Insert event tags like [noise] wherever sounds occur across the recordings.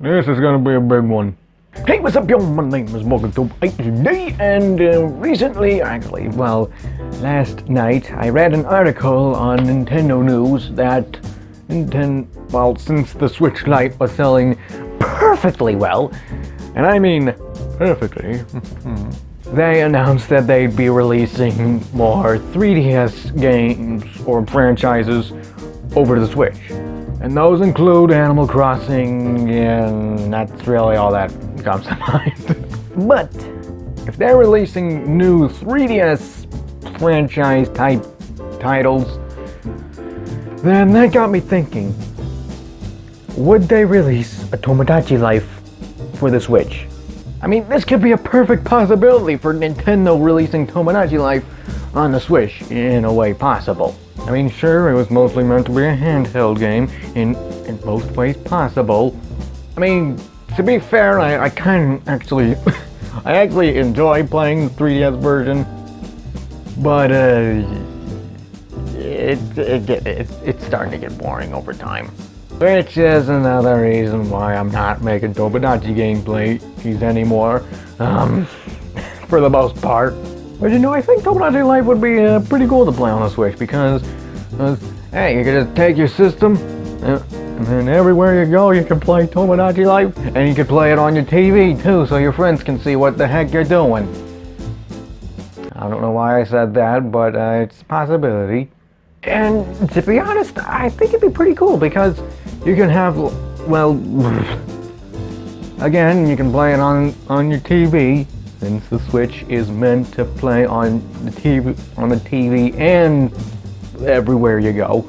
This is gonna be a big one. Hey, what's up, y'all? My name is Morgan HD, and uh, recently, actually, well, last night, I read an article on Nintendo News that Nintendo, well, since the Switch Lite was selling perfectly well, and I mean perfectly, [laughs] they announced that they'd be releasing more 3DS games or franchises over the Switch. And those include Animal Crossing, and that's really all that comes to [laughs] mind. but if they're releasing new 3DS franchise type titles, then that got me thinking, would they release a Tomodachi Life for the Switch? I mean, this could be a perfect possibility for Nintendo releasing Tomodachi Life on the Switch in a way possible. I mean, sure, it was mostly meant to be a handheld game in, in most ways possible. I mean, to be fair, I, I kind of actually, [laughs] I actually enjoy playing the 3DS version, but uh, it, it, it, it, it's starting to get boring over time. Which is another reason why I'm not making Tomodachi gameplays anymore, um, [laughs] for the most part. But you know, I think Tomodachi Life would be uh, pretty cool to play on the Switch because, hey, you can just take your system, and then everywhere you go, you can play Tomodachi Life, and you can play it on your TV too, so your friends can see what the heck you're doing. I don't know why I said that, but uh, it's a possibility. And to be honest, I think it'd be pretty cool because you can have, well, [sighs] again, you can play it on on your TV since the Switch is meant to play on the TV, on the TV and everywhere you go.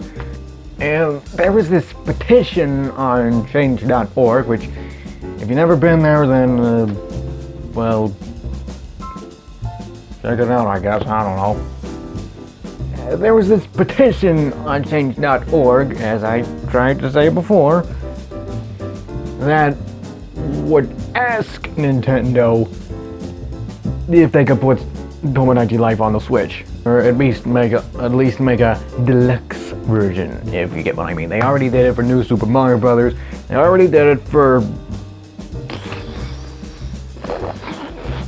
And there was this petition on change.org, which if you've never been there, then, uh, well, check it out, I guess, I don't know. Uh, there was this petition on change.org, as I tried to say before, that would ask Nintendo if they could put Tomodachi Life on the Switch, or at least make a at least make a deluxe version, if you get what I mean. They already did it for New Super Mario Brothers. They already did it for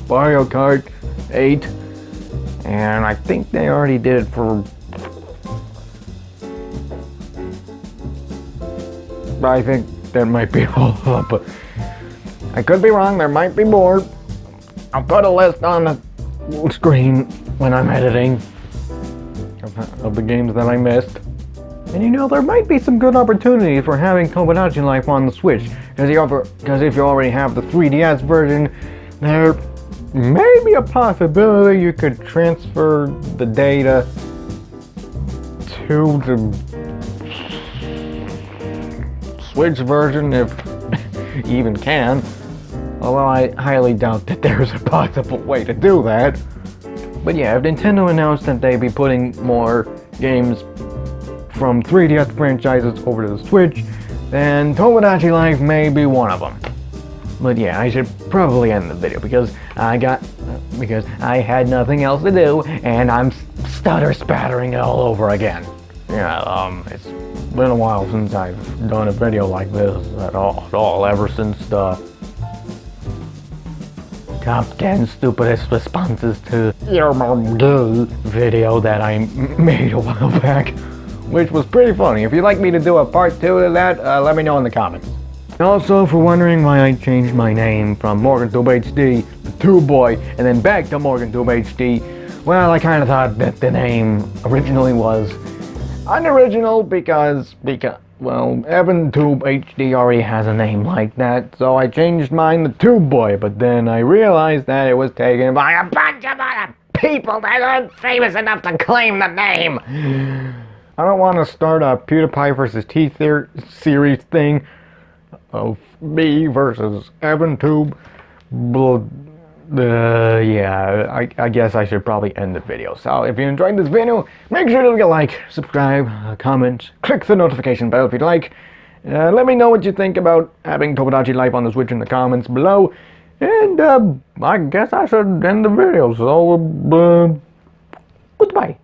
Mario Kart 8, and I think they already did it for. I think that might be [laughs] all up, but I could be wrong. There might be more. I'll put a list on the screen when I'm editing of, the games that I missed. And you know, there might be some good opportunities for having Tomodachi Life on the Switch. Because if you already have the 3DS version, there may be a possibility you could transfer the data to the Switch version if [laughs] even can. Although I highly doubt that [laughs] there's a possible way to do that. But yeah, if Nintendo announced that they'd be putting more games from 3DS franchises over to the Switch, then Tomodachi Life may be one of them. But yeah, I should probably end the video because I got, because I had nothing else to do and I'm stutter spattering it all over again. Yeah, um, it's been a while since I've done a video like this at all, at all ever since the top 10 stupidest responses to your mom video that I made a while [laughs] back, which was pretty funny. If you'd like me to do a part two of that, uh, let me know in the comments. Also, for wondering why I changed my name from MorganTube HD to Tube Boy and then back to MorganTube HD, well, I kind of thought that the name originally was unoriginal because, because well, Evan Tube HD already has a name like that, so I changed mine to Tube Boy, but then I realized that it was taken by a bunch of other people that aren't famous enough to claim the name. I don't want to start a PewDiePie versus T series thing of me versus Evan Tube. Uh, yeah, I, I, guess I should probably end the video. So if you enjoyed this video, make sure to leave a like, subscribe, uh, comment, click the notification bell if you'd like. Uh, let me know what you think about having Tomodachi Life on the Switch in the comments below. And uh, I guess I should end the video. So, uh, goodbye.